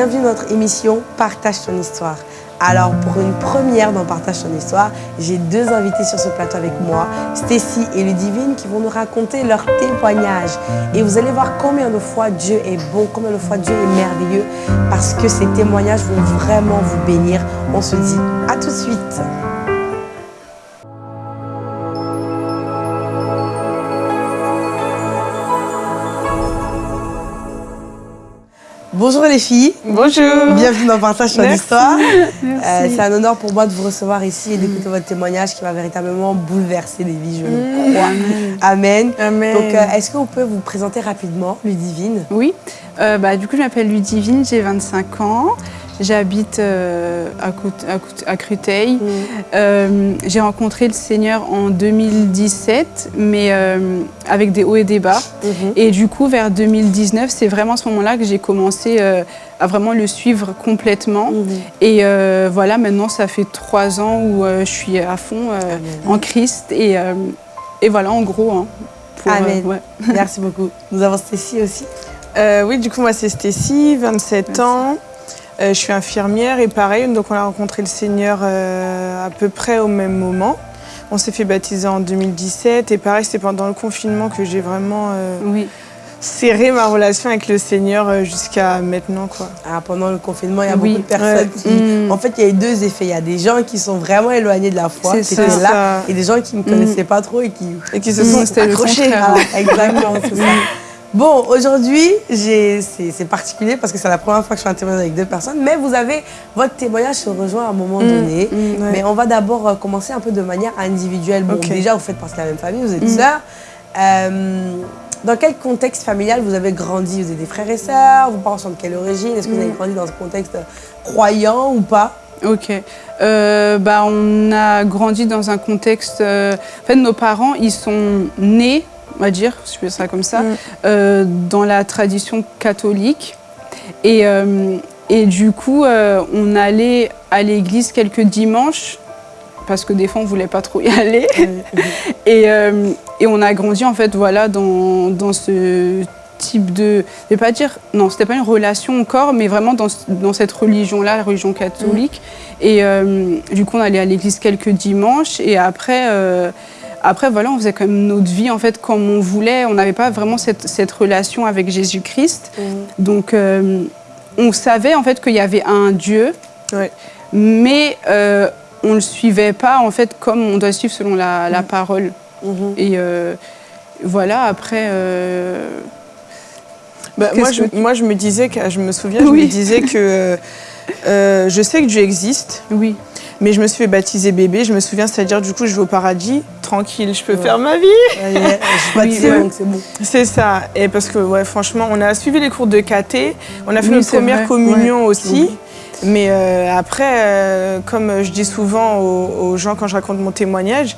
bienvenue dans notre émission Partage ton histoire. Alors pour une première dans Partage ton histoire, j'ai deux invités sur ce plateau avec moi, Stacy et Ludivine, qui vont nous raconter leur témoignage. Et vous allez voir combien de fois Dieu est bon, combien de fois Dieu est merveilleux, parce que ces témoignages vont vraiment vous bénir. On se dit à tout de suite. Bonjour les filles. Bonjour. Bienvenue dans Partage ton Merci. histoire. Euh, c'est un honneur pour moi de vous recevoir ici et d'écouter votre témoignage qui va véritablement bouleverser des vies, je le crois. Amen. Amen. Donc, euh, est-ce qu'on peut vous présenter rapidement, Ludivine? Oui, euh, bah, du coup, je m'appelle Ludivine, j'ai 25 ans. J'habite euh, à, à Créteil. Euh, j'ai rencontré le Seigneur en 2017, mais euh, avec des hauts et des bas. Mhm. Et du coup, vers 2019, c'est vraiment à ce moment-là que j'ai commencé euh, à vraiment le suivre complètement. Mhm. Et euh, voilà, maintenant, ça fait trois ans où euh, je suis à fond euh, en Christ. Et, euh, et voilà, en gros. hein, pour, euh, Amen. ouais. Merci beaucoup. Nous avons Stécie aussi. Euh, oui, du coup, moi, c'est Stécie, 27 Merci. ans. Euh, je suis infirmière et pareil, donc on a rencontré le Seigneur euh, à peu près au même moment. On s'est fait baptiser en 2017 et pareil, c'était pendant le confinement que j'ai vraiment euh, Oui. serré ma relation avec le Seigneur jusqu'à maintenant. Quoi. Ah, pendant le confinement, il y a Oui. beaucoup de personnes Ouais. qui... Mm. En fait, il y a eu deux effets. Il y a des gens qui sont vraiment éloignés de la foi, C'est qui ça. étaient C'est là, ça. et des gens qui ne connaissaient pas trop et qui Et qui se Mm, sont le accrochés. Voilà, exactement, c'est ça. Bon, aujourd'hui, c'est particulier parce que c'est la première fois que je fais un témoignage avec deux personnes, mais vous avez, votre témoignage se rejoint à un moment donné. mm, ouais. Mais on va d'abord euh, commencer un peu de manière individuelle. Bon, déjà, vous faites partie de la même famille, vous êtes Mm. sœurs. Euh, dans quel contexte familial vous avez grandi? Vous avez des frères et sœurs? Vos parents sont de quelle origine? Est-ce que vous avez Mm. grandi dans un contexte croyant ou pas? Ok. Euh, bah, on a grandi dans un contexte. euh, En fait, nos parents, ils sont nés, on va dire, si je peux dire ça comme ça, Mm. euh, dans la tradition catholique. Et, euh, et du coup, euh, on allait à l'église quelques dimanches, parce que des fois, on voulait pas trop y aller. Et, euh, et on a grandi, en fait, voilà, dans, dans ce type de. Je vais pas dire. Non, c'était pas une relation encore, mais vraiment dans, dans cette religion-là, la religion catholique. Et euh, du coup, on allait à l'église quelques dimanches. Et après. Après, voilà, on faisait quand même notre vie, en fait, comme on voulait. On n'avait pas vraiment cette, cette relation avec Jésus-Christ. Donc, euh, on savait, en fait, qu'il y avait un Dieu, Ouais. mais euh, on ne le suivait pas, en fait, comme on doit suivre selon la, la parole. Mhm. Et euh, voilà, après... euh, Bah, moi, je, moi, je me disais, que, je me souviens, je Oui. me disais que je sais que Dieu existe, oui. Mais je me suis fait baptiser bébé. Je me souviens, c'est-à-dire, du coup, je vais au paradis, tranquille, je peux Ouais. faire ma vie. Ouais, ouais, Je suis baptisée, donc c'est bon. C'est ça. Et parce que, ouais, franchement, on a suivi les cours de KT, on a fait Oui, notre première vrai. communion aussi. Oui. Mais euh, après, euh, comme je dis souvent aux, aux gens quand je raconte mon témoignage,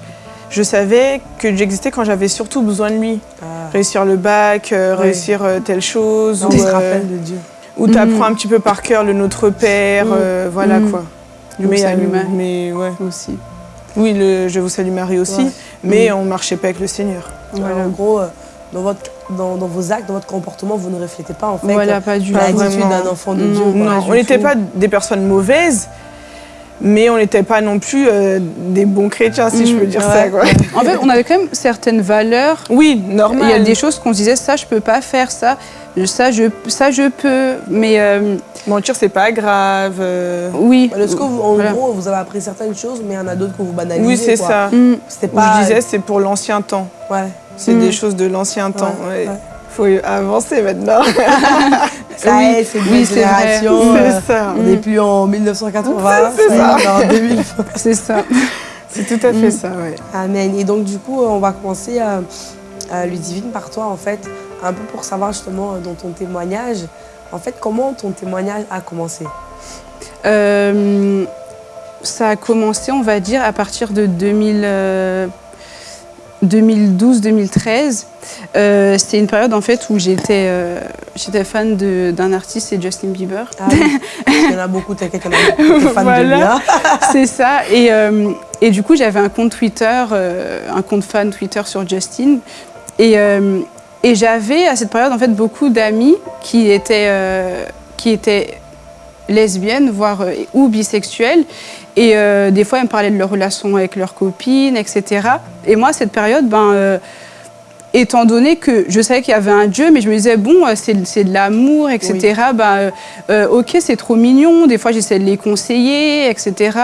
je savais que Dieu existait quand j'avais surtout besoin de lui. Ah. Réussir le bac, euh, réussir telle chose, On ou, se rappelle de Dieu. ou t'apprends Mhm. un petit peu par cœur le Notre Père, Mhm. voilà Mhm. quoi. Je vous salue, Marie. mais ouais. Aussi. Oui, le Je vous salue Marie aussi, Ouais. mais Mhm. on marchait pas avec le Seigneur. En gros, euh, dans, votre, dans, dans vos actes, dans votre comportement, vous ne reflétez pas en fait Voilà, pas du l'attitude d'un enfant de. Dieu. Non, du on n'était pas des personnes mauvaises, mais on n'était pas non plus euh, des bons chrétiens, si je peux dire Ouais. ça. Quoi. En fait, on avait quand même certaines valeurs. Oui, normal. Il y a des choses qu'on se disait, ça, je peux pas faire, ça, ça, je, ça, je peux. Mais euh, Mentir, c'est pas grave. euh, oui. Est-ce que en Voilà. gros, vous avez appris certaines choses, mais il y en a d'autres que vous banalisez Oui, c'est ça. Mm. Pas. je disais, c'est pour l'ancien temps. Ouais. C'est des choses de l'ancien temps. Ouais, ouais. ouais. Faut avancer maintenant. Ça Oui. est, c'est une Oui, génération. euh, ça. On n'est plus en 1980, C'est ça y est, ça. on est en 2000. C'est ça. C'est tout à fait Mhm. ça, ouais. Amen. Et donc, du coup, on va commencer, euh, euh, Ludivine, par toi, en fait, un peu pour savoir justement euh, dans ton témoignage, en fait, comment ton témoignage a commencé? Euh, ça a commencé, on va dire, à partir de 2000, euh, 2012-2013. Euh, C'était une période en fait où j'étais euh, j'étais fan de- d'un artiste, c'est Justin Bieber. Ah oui, il y en a beaucoup, t'inquiète, il y en a beaucoup de fans de Voilà. lui. hein. c'est ça. Et, euh, et du coup, j'avais un compte Twitter, un compte fan Twitter sur Justin. Et, et j'avais à cette période en fait beaucoup d'amis qui étaient, qui étaient lesbiennes, voire ou bisexuelles. Et euh, des fois, elles me parlaient de leur relation avec leurs copines, etc. Et moi, cette période, ben, euh, étant donné que je savais qu'il y avait un Dieu, mais je me disais, bon, euh, c'est de l'amour, etc. Ben, euh, ok, c'est trop mignon. Des fois, j'essaie de les conseiller, etc.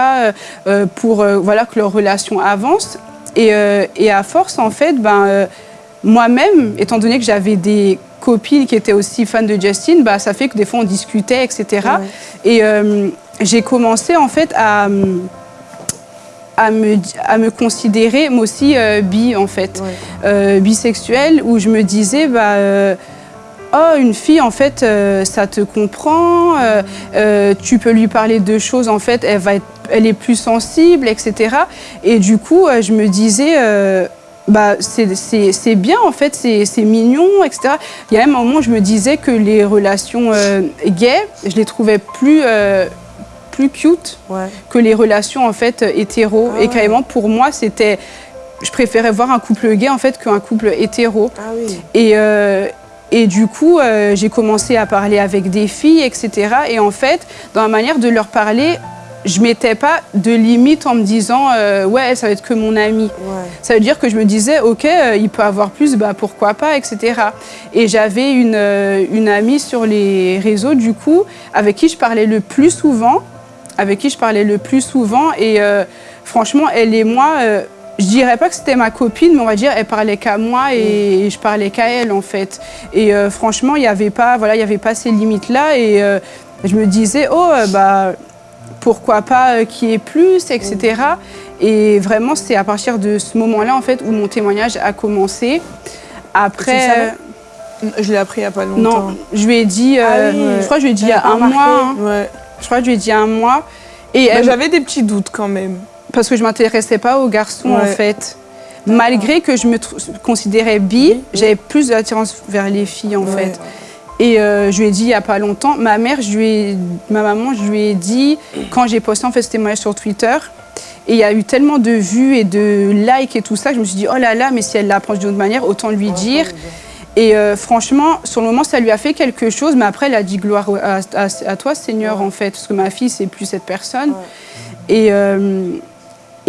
pour voilà, que leur relation avance. Et, et à force, en fait, ben, moi-même, étant donné que j'avais des copines qui étaient aussi fans de Justin, bah, ça fait que des fois on discutait, etc. Ouais. Et euh, j'ai commencé en fait à, à, me, à me considérer moi aussi euh, bi en fait, Ouais. euh, bisexuelle, où je me disais bah euh, Oh, une fille, en fait, ça te comprend, tu peux lui parler de choses, en fait, elle, va être, elle est plus sensible, etc. Et du coup, je me disais, bah, c'est- bien, en fait, c'est c'est mignon, etc. Il y a même un moment où je me disais que les relations euh, gays, je les trouvais plus, euh, plus cute Ouais. que les relations, en fait, hétéro. Ah Et carrément, pour moi, c'était... Je préférais voir un couple gay, en fait, qu'un couple hétéro. Ah oui. Et, euh, et du coup, euh, j'ai commencé à parler avec des filles, etc. Et en fait, dans la manière de leur parler, je mettais pas de limite en me disant euh, ouais, ça va être que mon ami. Ouais. Ça veut dire que je me disais ok, euh, il peut avoir plus, bah pourquoi pas, etc. Et j'avais une, euh, une amie sur les réseaux du coup avec qui je parlais le plus souvent, avec qui je parlais le plus souvent. Et euh, franchement, elle et moi. euh, je dirais pas que c'était ma copine, mais on va dire elle parlait qu'à moi et je parlais qu'à elle en fait. Et euh, franchement, il n'y avait pas, voilà, il y avait pas ces limites là. Et euh, je me disais oh bah pourquoi pas qu'il y ait plus, etc. Et vraiment, c'est à partir de ce moment-là en fait où mon témoignage a commencé. Après, Je l'ai appris il n'y a pas longtemps. non, je lui ai dit, Ah oui, je crois que je lui ai dit il y a un mois. hein. Ouais. Je crois que je lui ai dit un mois. Et Bah, elle- J'avais des petits doutes quand même. parce que je m'intéressais pas aux garçons en fait. Malgré que je me considérais bi, j'avais plus d'attirance vers les filles en Ouais. fait. Et euh, je lui ai dit il y a pas longtemps, ma mère, je lui ai, ma maman, je lui ai dit quand j'ai posté en fait ce témoignage sur Twitter. Et il y a eu tellement de vues et de likes et tout ça, je me suis dit oh là là, mais si elle l'approche d'une autre manière, autant lui dire. Et euh, franchement, sur le moment, ça lui a fait quelque chose, mais après, elle a dit gloire à, à- à toi, Seigneur, Ouais. en fait, parce que ma fille, c'est plus cette personne. Ouais. Et, euh,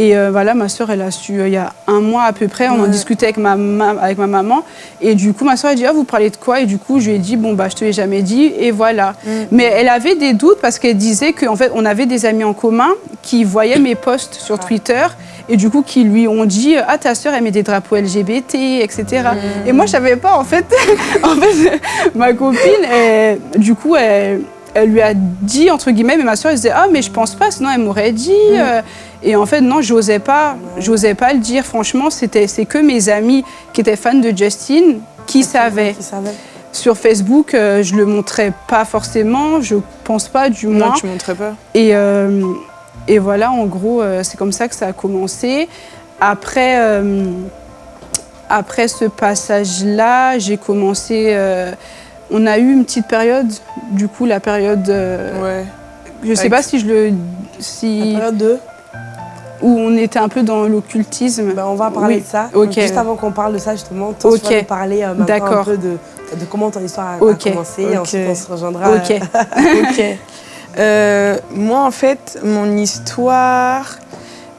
et euh, voilà, ma soeur, elle a su, euh, il y a un mois à peu près, on en discutait avec ma, ma- avec ma maman. Et du coup, ma soeur a dit, ah, vous parlez de quoi? Et du coup, je lui ai dit, bon, bah, je te l'ai jamais dit, et voilà. Mm. Mais elle avait des doutes parce qu'elle disait qu'en fait, on avait des amis en commun qui voyaient mes posts sur Twitter et du coup, qui lui ont dit, ah, ta soeur, elle met des drapeaux LGBT, etc. Mm. Et moi, je savais pas, en fait. en fait, ma copine, elle- du coup, elle, elle lui a dit, entre guillemets, mais ma soeur, elle disait, ah, mais je pense pas, sinon elle m'aurait dit. euh, Et en fait, non, j'osais pas, j'osais pas le dire. Franchement, c'était, c'est que mes amis qui étaient fans de Justin qui savaient. Qui savait Sur Facebook, euh, je le montrais pas forcément, je pense pas du moins. Non, tu montrais pas. Et, euh, et voilà, en gros, euh, c'est comme ça que ça a commencé. Après, euh, après ce passage-là, j'ai commencé. on a eu une petite période, du coup, la période. Ouais. je sais Avec- pas si je le. La Si, période 2, où on était un peu dans l'occultisme. ben, on va parler Oui. de ça. Juste avant qu'on parle de ça, justement, toi, tu vas nous parler euh, maintenant un peu de, de comment ton histoire a, commencé. Et ensuite, on se rejoindra. Ok. euh. Euh, moi, en fait, mon histoire.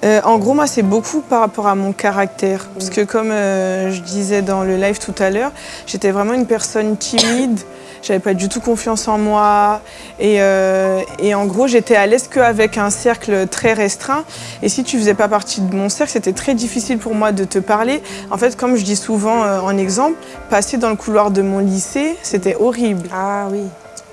euh, en gros, moi, c'est beaucoup par rapport à mon caractère. Parce que, comme je disais dans le live tout à l'heure, j'étais vraiment une personne timide. J'avais pas du tout confiance en moi. Et, euh, et en gros, j'étais à l'aise qu'avec un cercle très restreint. Et si tu faisais pas partie de mon cercle, c'était très difficile pour moi de te parler. En fait, comme je dis souvent euh, en exemple, passer dans le couloir de mon lycée, c'était horrible Ah oui.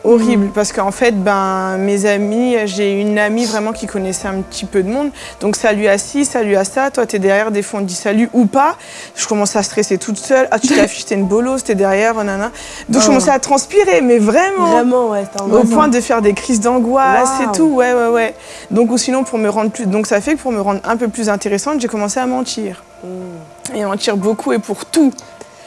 Horrible. Parce qu'en fait ben mes amis j'ai une amie vraiment qui connaissait un petit peu de monde. Donc salut à ci salut à ça. Toi t'es derrière des fois on dit salut ou pas. Je commençais à stresser toute seule. Ah tu t'affiches t'es une bolosse t'es derrière nanana. Donc je Oh. commençais à transpirer mais vraiment. Vraiment, ouais. au point de faire des crises d'angoisse Waouh. et tout ouais ouais ouais. Donc ou sinon pour me rendre plus donc ça fait que pour me rendre un peu plus intéressante j'ai commencé à mentir. Mm. et mentir beaucoup et pour tout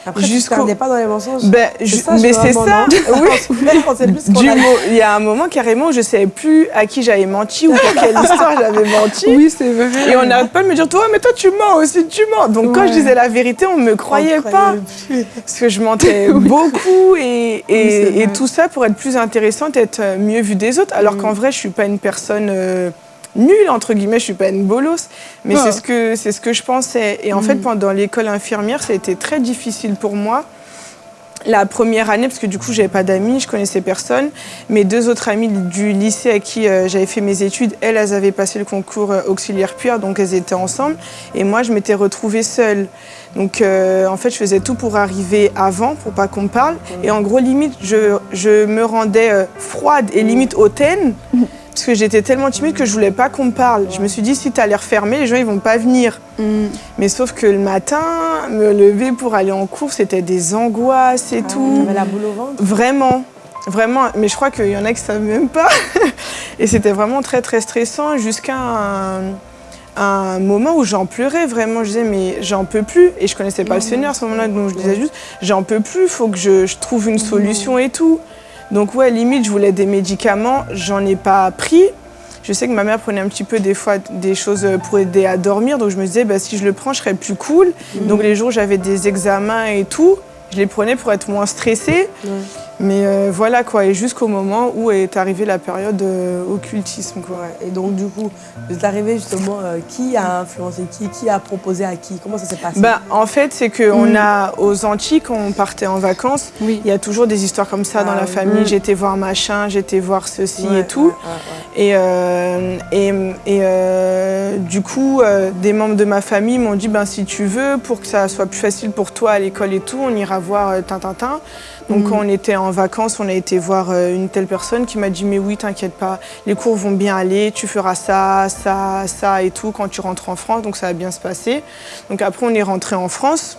Après, jusqu'au- perdais pas dans les mensonges. Ben, je- ça, mais c'est ça. Oui. Du Il y a un moment carrément où je savais plus à qui j'avais menti ou pour quelle histoire j'avais menti. Oui, c'est vrai. Et on n'arrête pas de me dire, toi, mais toi, tu mens aussi, tu mens. Donc, quand je disais la vérité, on ne me croyait On pas. plus. Parce que je mentais beaucoup et, et, tout ça pour être plus intéressante, être mieux vue des autres. Alors Mm. qu'en vrai, je suis pas une personne euh, nulle, entre guillemets, je suis pas une bolos. Mais c'est ce, que, c'est ce que je pensais. Et en Mm. fait, pendant l'école infirmière, ça a été très difficile pour moi. La première année, parce que du coup, j'avais pas d'amis, je connaissais personne. Mes deux autres amies du lycée à qui euh, j'avais fait mes études, elles, elles avaient passé le concours euh, auxiliaire puère, donc elles étaient ensemble. Et moi, je m'étais retrouvée seule. Donc, euh, en fait, je faisais tout pour arriver avant, pour pas qu'on me parle. Et en gros, limite, je, je me rendais froide et limite hautaine. Parce que j'étais tellement timide que je voulais pas qu'on me parle. Je me suis dit, si tu as l'air fermé, les gens ils vont pas venir. Mm. Mais sauf que le matin, me lever pour aller en cours, c'était des angoisses et Ah, tout. T'avais la boule au ventre. Vraiment, vraiment. Mais je crois qu'il y en a qui savent même pas. et c'était vraiment très très stressant jusqu'à un, un moment où j'en pleurais vraiment. Je disais mais j'en peux plus. Et je connaissais pas le Seigneur à ce moment-là, donc je disais juste j'en peux plus. Faut que je, je trouve une solution et tout. Donc ouais, limite je voulais des médicaments, j'en ai pas pris. Je sais que ma mère prenait un petit peu des fois des choses pour aider à dormir, donc je me disais bah, si je le prends, je serais plus cool. Donc les jours où j'avais des examens et tout, je les prenais pour être moins stressée. Mais euh, voilà quoi, et jusqu'au moment où est arrivée la période euh, occultisme quoi. Et donc, du coup, vous êtes arrivé justement, euh, qui a influencé qui Qui a proposé à qui? Comment ça s'est passé? Bah, en fait, c'est qu'on a aux Antilles, quand on partait en vacances, Oui. il y a toujours des histoires comme ça dans Ah la oui. famille. Mm. J'étais voir machin, j'étais voir ceci Ouais, et tout. ouais, ouais, ouais. Et, euh, et, et, euh, du coup, des membres de ma famille m'ont dit ben, si tu veux, pour que ça soit plus facile pour toi à l'école et tout, on ira voir Tintintin. Donc, quand on était en vacances, on a été voir euh, une telle personne qui m'a dit Mais oui, t'inquiète pas, les cours vont bien aller, tu feras ça, ça, ça et tout quand tu rentres en France. Donc, ça va bien se passer. Donc, après, on est rentré en France.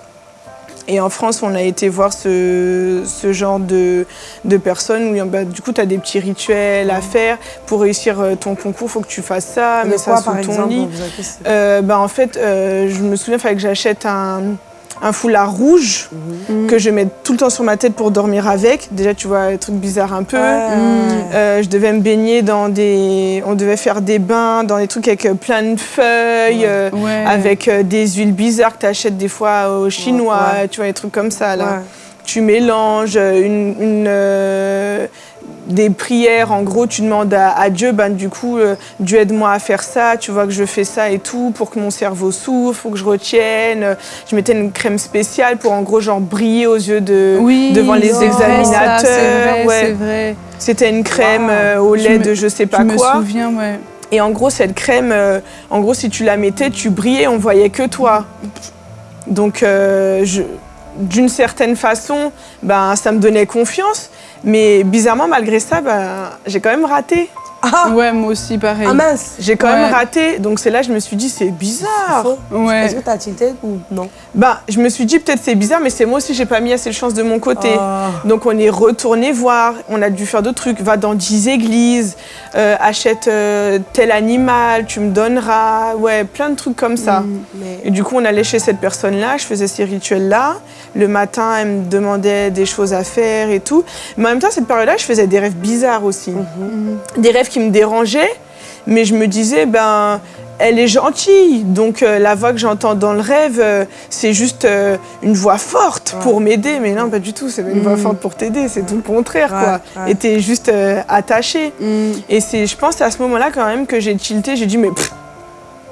Et en France, on a été voir ce, ce genre de, de personnes où bah, du coup, tu as des petits rituels à faire. Pour réussir euh, ton concours, il faut que tu fasses ça, Mais quoi, ça sous par ton exemple lit. Euh, bah, en fait, euh, je me souviens, il fallait que j'achète un, un foulard rouge Mhm. que je mets tout le temps sur ma tête pour dormir avec. Déjà, tu vois, un truc bizarre un peu. Ouais. Euh, je devais me baigner dans des... On devait faire des bains dans des trucs avec euh, plein de feuilles, euh, avec des huiles bizarres que tu achètes des fois aux Chinois, tu vois, des trucs comme ça. Là tu mélanges une, une, des prières. En gros, tu demandes à, à Dieu, ben, du coup, euh, Dieu aide-moi à faire ça. Tu vois que je fais ça et tout pour que mon cerveau souffle, faut que je retienne. Euh, Je mettais une crème spéciale pour en gros genre briller aux yeux de Oui, devant les vrai, examinateurs. ça, C'est vrai, ouais. C'était une crème Wow. euh, au Je lait me- de je sais Je pas me quoi. souviens, ouais. Et en gros, cette crème, euh, en gros, si tu la mettais, tu brillais, on voyait que toi. Donc, je- d'une certaine façon, ben, ça me donnait confiance. Mais bizarrement, malgré ça, ben, j'ai quand même raté. Ah, Ouais, moi aussi, pareil. ah mince J'ai quand Ouais. même raté. Donc, c'est là que je me suis dit, c'est bizarre. Faux. Ouais. Est-ce que t'as tilté ou non? Ben, je me suis dit, peut-être c'est bizarre, mais c'est moi aussi, j'ai pas mis assez de chance de mon côté. Ah. Donc on est retourné voir, on a dû faire d'autres trucs, va dans 10 églises, euh, achète euh, tel animal, tu me donneras, ouais, plein de trucs comme ça. Mm. Mais Et du coup, on allait chez cette personne-là, je faisais ces rituels-là. Le matin, elle me demandait des choses à faire et tout. Mais en même temps, cette période-là, je faisais des rêves bizarres aussi. Mhm. Des rêves qui me dérangeaient, mais je me disais, ben, elle est gentille. Donc euh, la voix que j'entends dans le rêve, euh, c'est juste euh, une voix forte Ouais. pour m'aider. Mais non, pas du tout, c'est pas une voix Mm. forte pour t'aider, c'est tout le contraire, Ouais, quoi. ouais. Et t'es juste euh, attaché. Mm. Et c'est, je pense, à ce moment-là quand même que j'ai tilté. J'ai dit, mais pff,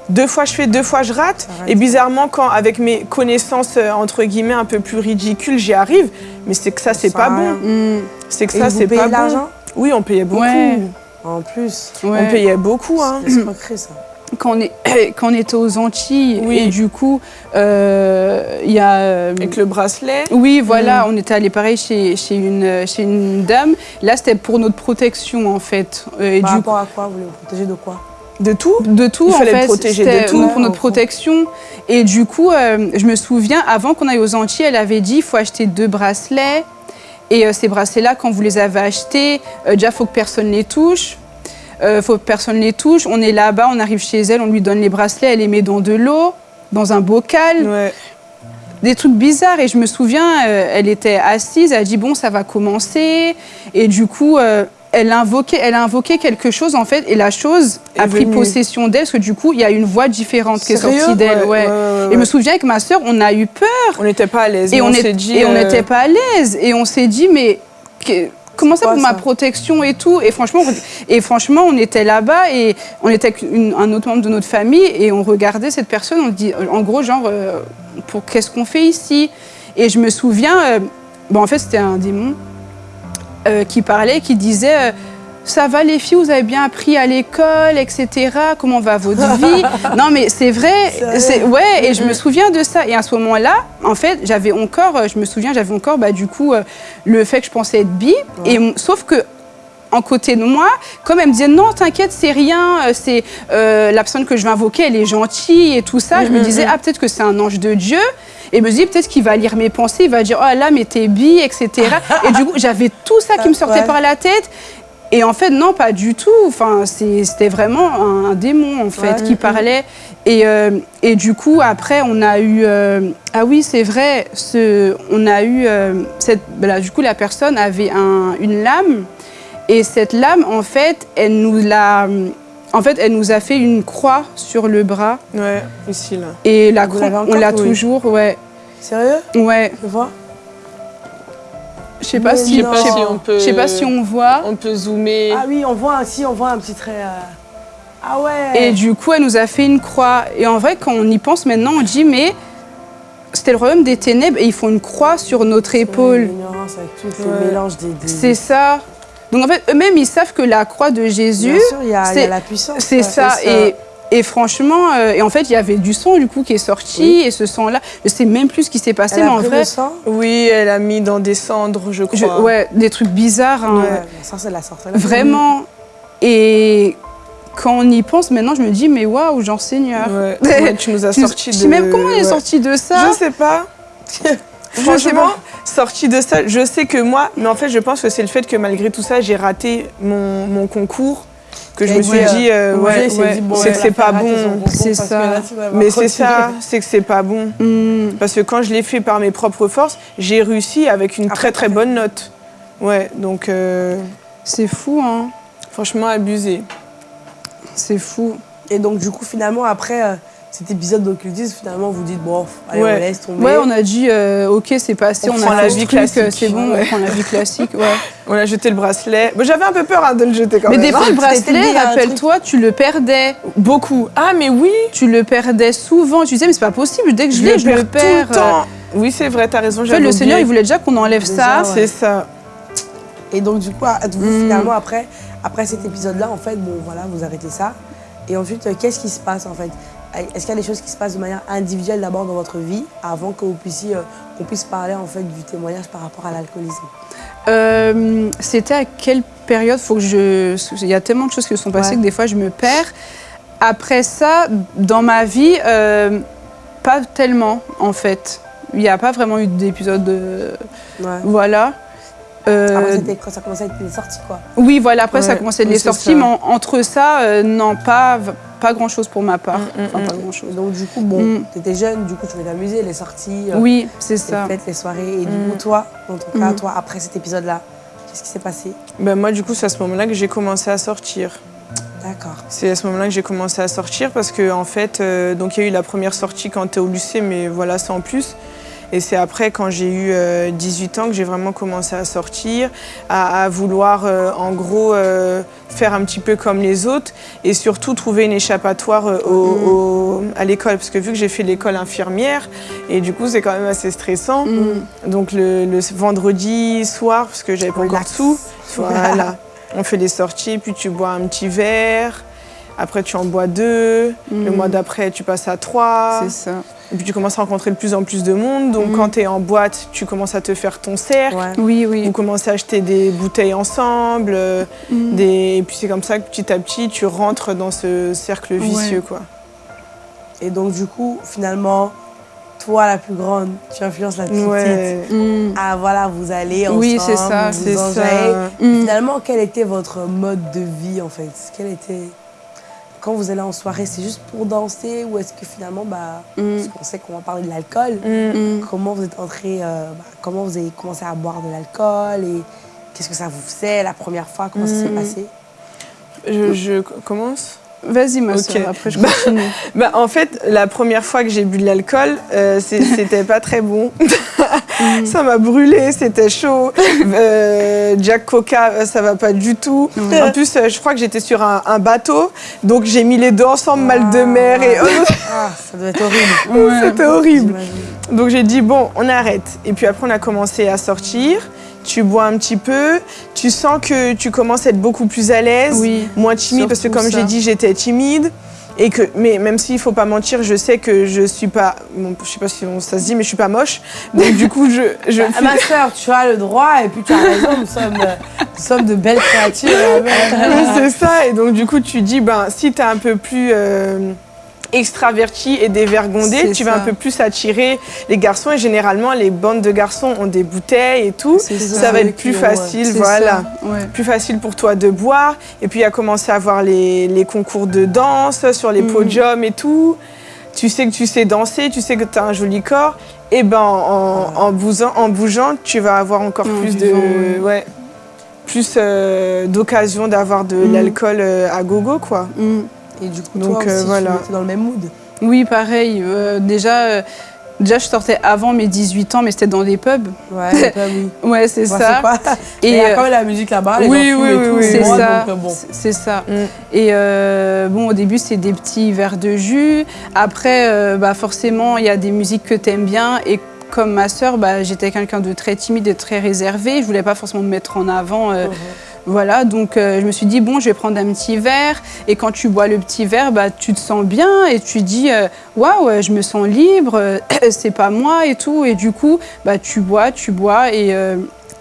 deux fois je fais, deux fois je rate. Arrête. Et bizarrement, quand avec mes connaissances euh, entre guillemets un peu plus ridicules, j'y arrive. Mais c'est que ça, c'est pas bon. Mm. C'est que Et ça, c'est pas bon. l'argent? Oui, on payait beaucoup. Ouais. En plus. On payait beaucoup. Hein. C'est ça. Quand on, est, quand on était aux Antilles, Oui. et du coup, euh, il y a. euh, Avec le bracelet. Oui, voilà, on était allé pareil chez, chez, une, chez une dame. Là, c'était pour notre protection, en fait. Et Par du rapport à quoi Vous voulez vous protéger de quoi? De tout De tout, Il en fallait fait. le protéger de tout. Pour notre protection. Et du coup, euh, je me souviens, avant qu'on aille aux Antilles, elle avait dit il faut acheter deux bracelets. Et euh, ces bracelets-là, quand vous les avez achetés, euh, déjà, il faut que personne les touche. Il faut que personne les touche. On est là-bas, on arrive chez elle, on lui donne les bracelets, elle les met dans de l'eau, dans un bocal. Ouais. des trucs bizarres. Et je me souviens, elle était assise, elle a dit bon, ça va commencer. Et du coup, elle a invoqué, elle a invoqué quelque chose en fait, et la chose a pris venue. possession d'elle, parce que du coup, il y a une voix différente qui est sortie d'elle. Ouais, Ouais, ouais, ouais, Et je me souviens avec ma sœur, on a eu peur. On n'était pas à l'aise. Et on on est- s'est dit. et on euh, n'était pas à l'aise. Et on s'est dit, mais que- comment ça pour ma protection et tout? Et franchement, on- et franchement, on était là-bas et on était avec une- un autre membre de notre famille et on regardait cette personne. On dit, en gros, genre, euh, pour qu'est-ce qu'on fait ici? Et je me souviens, euh, bon, en fait, c'était un démon euh, qui parlait, qui disait. euh, ça va les filles, vous avez bien appris à l'école, etc. Comment va votre vie? Non mais c'est vrai, c'est ouais. Et je me souviens de ça. Et à ce moment-là, en fait, j'avais encore, euh, je me souviens, j'avais encore, bah, du coup, euh, le fait que je pensais être bi. Et sauf que en côté de moi, comme elle me disait non, t'inquiète, c'est rien, euh, c'est euh, la personne que je vais invoquer, elle est gentille et tout ça. Je me disais ah peut-être que c'est un ange de Dieu. Et je me dis peut-être qu'il va lire mes pensées, il va dire oh là mais t'es bi, etc. et du coup j'avais tout ça qui me sortait Ouais. par la tête. Et en fait, non, pas du tout. Enfin, c'était vraiment un, démon, en fait, Ouais. qui parlait. Et, euh, et du coup, après, on a eu... euh, ah oui, c'est vrai, ce, on a eu... euh, cette, là, du coup, la personne avait un- une lame. Et cette lame, en fait, elle nous l'a... En fait, elle nous a fait une croix sur le bras. Ouais, ici, là. Et la croix, on l'a Oui. toujours, ouais. Sérieux? Ouais. Je vois Je sais pas si... Pas on peut. je sais pas si on voit. On peut zoomer. Ah oui, on voit, un- si, on voit un petit trait. euh, Ah ouais Et du coup, elle nous a fait une croix. Et en vrai, quand on y pense maintenant, on dit, mais c'était le royaume des ténèbres et ils font une croix sur notre épaule. L'ignorance avec tout Ouais. le mélange des. des- C'est ça. Donc en fait, eux-mêmes, ils savent que la croix de Jésus, Bien sûr, il y, a- il y a c'est- la puissance. c'est ça. Et, et franchement, euh, et en fait, il y avait du sang du coup qui est sorti. Oui. Et ce sang-là, je sais même plus ce qui s'est passé, Elle mais a en pris vrai, le sang? Oui, elle a mis dans des cendres, je je- crois. ouais, des trucs bizarres. hein. Ouais, ça, c'est la sorcellerie. Vraiment. Et quand on y pense maintenant, je me dis, mais waouh, genre Seigneur. Ouais. Ouais, tu nous as sorti de. je sais même comment elle est ouais. sortie de ça? Je sais pas. Franchement, sorti de ça, je sais que moi, mais en fait, je pense que c'est le fait que malgré tout ça, j'ai raté mon, mon concours, que je Et me suis ouais, dit, euh, ouais, bon, c'est que a c'est pas bon. C'est ça. là, Mais c'est ça, c'est que c'est pas bon. Hmm. Parce que quand je l'ai fait par mes propres forces, j'ai réussi avec une Après, très très bonne note. Ouais, donc euh, C'est fou, hein. franchement abusé. C'est fou. Et donc, du coup, finalement, après euh, cet épisode d'occultisme, finalement, vous dites, bon, allez, Ouais. on laisse tomber. Ouais, on a dit, euh, ok, c'est passé, On on, prend a la vie truc, classique. euh, c'est bon, Ouais. on prend la vie classique, ouais. On a jeté le bracelet. Bon, J'avais un peu peur hein, de le jeter quand Mais même. des fois, le bracelet, rappelle-toi, tu le perdais. Beaucoup. Ah, mais oui Tu le perdais souvent. Tu disais, mais c'est pas possible, dès que je l'ai, je le perds. tout le temps. Oui, c'est vrai, t'as raison. En fait, j'avais le Seigneur, il voulait déjà qu'on enlève Déjà, ça. ouais. C'est ça. Et donc, du coup, à- vous, Mm. finalement, après, après cet épisode-là, en fait, bon, voilà, vous arrêtez ça. Et ensuite, euh, qu'est-ce qui se passe, en fait? Est-ce qu'il y a des choses qui se passent de manière individuelle d'abord dans votre vie avant que vous puissiez, euh, qu'on puisse parler, en fait, du témoignage par rapport à l'alcoolisme? Euh, C'était à quelle période? Faut que je. Il y a tellement de choses qui se sont passées Ouais. que des fois je me perds. Après ça, dans ma vie, euh, pas tellement en fait. Il n'y a pas vraiment eu d'épisode de. Ouais. Voilà. Euh, Après, quand ça commençait à être les sorties, quoi. oui, voilà, après ça a Ouais, commencé de oui, les c'est sorties, ça. mais en- entre ça, euh, non, pas, pas grand chose pour ma part. Mm, mm, Enfin, mm. pas grand chose. Et donc, du coup, bon, Mm. t'étais jeune, du coup, tu voulais t'amuser, les sorties, euh, Oui, c'est les ça. fêtes, les soirées. Et du Mm. coup, toi, dans ton cas, Mm. toi, après cet épisode-là, qu'est-ce qui s'est passé? Ben, moi, du coup, c'est à ce moment-là que j'ai commencé à sortir. D'accord. C'est à ce moment-là que j'ai commencé à sortir parce que, en fait, euh, donc il y a eu la première sortie quand tu es au lycée, mais voilà, sans plus. Et c'est après, quand j'ai eu euh, 18 ans, que j'ai vraiment commencé à sortir, à, à vouloir, euh, en gros, euh, faire un petit peu comme les autres et surtout trouver une échappatoire euh, au- à l'école. Parce que vu que j'ai fait l'école infirmière, et du coup, c'est quand même assez stressant. Mm. Donc le, le vendredi soir, parce que j'avais pas encore de sous, voilà, on fait les sorties, puis tu bois un petit verre, après tu en bois deux, le Mm. mois d'après tu passes à trois, C'est ça. et puis tu commences à rencontrer de plus en plus de monde. Donc Mm. quand tu es en boîte, tu commences à te faire ton cercle. Ouais. Oui, oui. Vous commencez à acheter des bouteilles ensemble, Mm. des... et puis c'est comme ça que petit à petit tu rentres dans ce cercle vicieux. Quoi. Et donc, du coup, finalement, toi, la plus grande, tu influences la plus petite. Ouais, Mm. Ah, voilà, vous allez ensemble, Oui, c'est ça, vous c'est ça. Finalement, quel était votre mode de vie, en fait? Quel était... quand vous allez en soirée, c'est juste pour danser ou est-ce que finalement, bah, Mm. parce qu'on sait qu'on va parler de l'alcool, Mm. Mm. comment vous êtes entré, euh, bah, comment vous avez commencé à boire de l'alcool et qu'est-ce que ça vous faisait la première fois, comment ça s'est Mm. passé? Je, je commence Vas-y, ma Ok. soeur, après je continue. Bah, en fait, la première fois que j'ai bu de l'alcool, euh, c'était pas très bon. ça m'a brûlé, c'était chaud. Euh, Jack Coca, euh, ça va pas du tout. En plus, euh, je crois que j'étais sur un, un bateau, donc j'ai mis les deux ensemble, mal de mer, et Ah, ça doit être horrible. Ouais. c'était horrible. Donc j'ai dit, bon, on arrête. Et puis après, on a commencé à sortir. Tu bois un petit peu, tu sens que tu commences à être beaucoup plus à l'aise, Oui. moins timide, parce que comme j'ai dit, j'étais timide. Et que, mais même s'il faut pas mentir, je sais que je suis pas, bon, je sais pas si on- ça se dit, mais je suis pas moche. Donc du coup, je, je Ah, ma soeur, tu as le droit et puis tu as raison, nous sommes, euh, nous sommes de belles créatures. C'est ça. Et donc, du coup, tu dis, ben, si tu es un peu plus euh, extraverti et dévergondé, tu vas ça. un peu plus attirer les garçons. Et généralement, les bandes de garçons ont des bouteilles et tout. Ça, ça. va être plus ouais. facile, voilà. ouais. Plus facile pour toi de boire. Et puis, il a commencé à avoir les, les concours de danse sur les Mhm. podiums et tout. Tu sais que tu sais danser, tu sais que tu as un joli corps. Et ben, en, en, bougeant, en bougeant, tu vas avoir encore En plus de. ouais. ouais, plus euh, d'occasion d'avoir de Mhm. l'alcool euh, à gogo, quoi. Mm. Et du coup, Donc, toi euh, aussi, voilà. tu étais dans le même mood. Oui, pareil. euh, déjà, euh, déjà, je sortais avant mes 18 ans, mais c'était dans des pubs. Ouais, c'est pas oui. Ouais, c'est ça. pas- Et il y a euh, quand même la musique là-bas, les oui, oui, et oui, tout, oui. c'est ça. bon. C'est- ça. Mm. Et euh, bon, au début, c'est des petits verres de jus. Après, euh, bah, forcément, il y a des musiques que tu aimes bien. Et comme ma sœur, bah, j'étais quelqu'un de très timide et très réservé. Je voulais pas forcément me mettre en avant. Mhm. Voilà, donc euh, je me suis dit, bon, je vais prendre un petit verre. Et quand tu bois le petit verre, bah, tu te sens bien et tu dis, euh, waouh, euh, je me sens libre, c'est pas moi et tout. Et du coup, bah, tu bois, tu bois et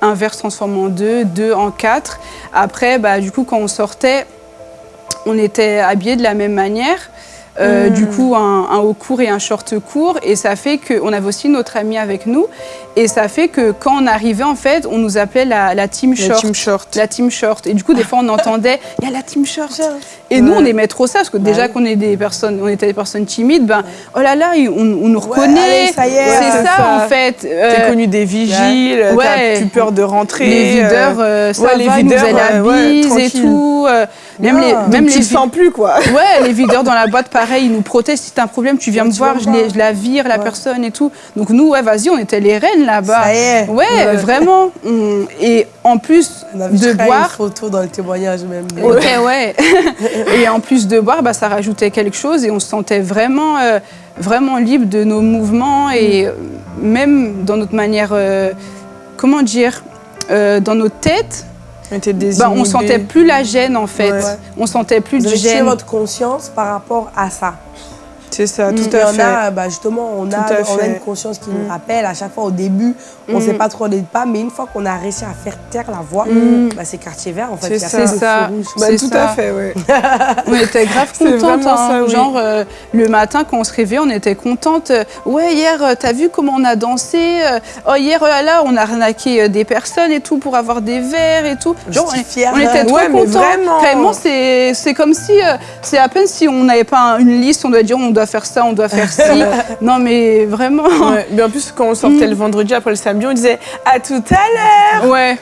un verre se transforme en deux, deux en quatre. Après, bah, du coup, quand on sortait, on était habillés de la même manière. Euh, Mm. Du coup, un, un haut court et un short court. Et ça fait qu'on avait aussi notre ami avec nous. Et ça fait que quand on arrivait, en fait, on nous appelait la, la team La short. team short. La team short. Et du coup, des fois, on entendait, il y a la team short. Et Ouais. nous, on aimait trop ça, parce que Bah déjà qu'on est des personnes, on était des personnes timides, ben, oh là là, on, on nous reconnaît. allez, ça y est. c'est ça, ça. en fait. T'es Euh, connu des vigiles, ouais. t'as plus peur de rentrer. les euh, videurs, euh, ça les va, videurs, nous la bise et tout. même les, même tu les le sens plus, quoi. Ouais, les videurs dans la boîte, pareil, ils nous protègent. Si t'as un problème, tu viens me voir, viens je, les- la vire, la Ouais. personne et tout. Donc nous, ouais, vas-y, on était les reines là-bas. Ça y est. Ouais, Ouais. vraiment. On- Et en plus On a vu de boire, une photo dans le témoignage même. Ok, ouais. et en plus de boire, bah, ça rajoutait quelque chose et on se sentait vraiment, euh, vraiment libre de nos mouvements et euh, même dans notre manière, euh, comment dire, euh, dans notre tête, On était bah, on sentait plus la gêne en fait. Ouais. On sentait plus Vous de gêne. votre conscience par rapport à ça. C'est ça, Mm. tout Il y à en fait. a, bah, justement, on a, on a une conscience qui nous Mm. rappelle à chaque fois au début, on ne Mm. sait pas trop les pas, mais une fois qu'on a réussi à faire taire la voix, bah, c'est quartier vert en fait. C'est ça. Bah, tout ça. à fait, ouais. On était grave vraiment hein. ça, oui. Genre, euh, le matin, quand on se réveillait, on était contentes. Euh, Ouais, hier, euh, t'as vu comment on a dansé Euh, Oh, hier, là, on a arnaqué euh, des personnes et tout pour avoir des verres et tout. Genre, on, on était trop Ouais, contents. vraiment. Vraiment, c'est c'est comme si, euh, c'est à peine si on n'avait pas un- une liste, on doit dire on doit faire ça, on doit faire ci. non, mais vraiment. Ouais. Mais en plus, quand on sortait Mm. le vendredi après le samedi, on disait à tout à l'heure. Ouais.